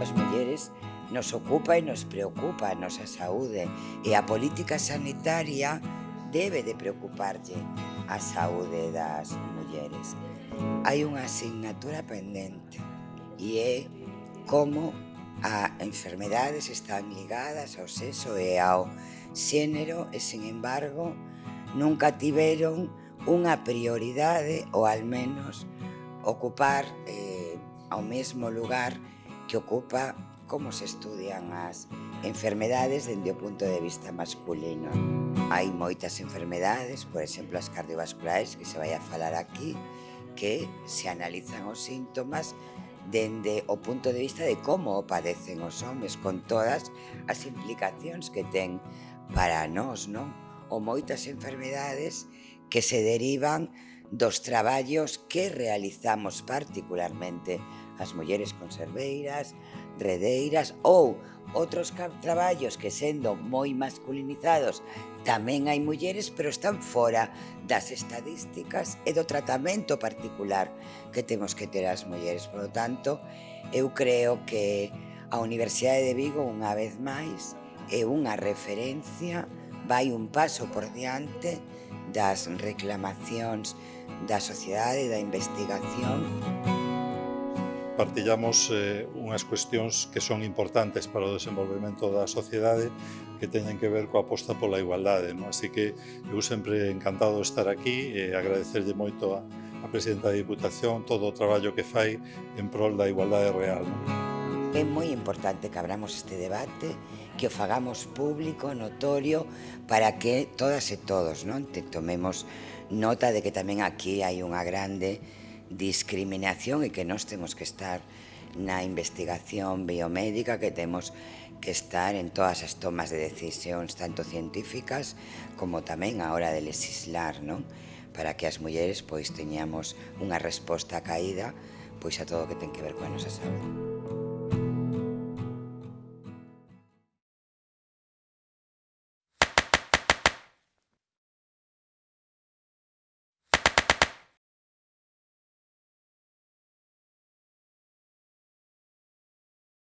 As mulleres nos ocupa e nos preocupa a nosa saúde e a política sanitaria debe de preocuparlle a saúde das mulleres. Hai unha asignatura pendente e é como a enfermedades están ligadas ao sexo e ao xénero e, sin embargo, nunca tiveron unha prioridade ou al menos ocupar eh, ao mesmo lugar que ocupa como se estudian as enfermedades dende o punto de vista masculino. Hai moitas enfermedades, por exemplo, as cardiovasculares, que se vai a falar aquí, que se analizan os síntomas dende o punto de vista de como o padecen os homes, con todas as implicacións que ten para nós, non? Ou moitas enfermedades que se derivan dos traballos que realizamos particularmente as mulleres conserveiras, redeiras ou outros traballos que sendo moi masculinizados tamén hai mulleres pero están fora das estadísticas e do tratamento particular que temos que ter as mulleres. Por lo tanto, eu creo que a Universidade de Vigo unha vez máis é unha referencia, vai un paso por diante das reclamacións da sociedade e da investigación. Música partillamos eh, unhas cuestións que son importantes para o desenvolvemento da sociedade que teñen que ver coa aposta pola igualdade. Non? Así que eu sempre encantado de estar aquí e agradecerlle moito a, a Presidenta da Diputación todo o traballo que fai en prol da igualdade real. É moi importante que abramos este debate, que o fagamos público, notorio, para que todas e todos non te tomemos nota de que tamén aquí hai unha grande discriminación e que nós temos que estar na investigación biomédica, que temos que estar en todas as tomas de decisións, tanto científicas como tamén a hora de legislar, non? para que as mulleres pois teñamos unha resposta caída pois a todo o que ten que ver coa nosa saúde.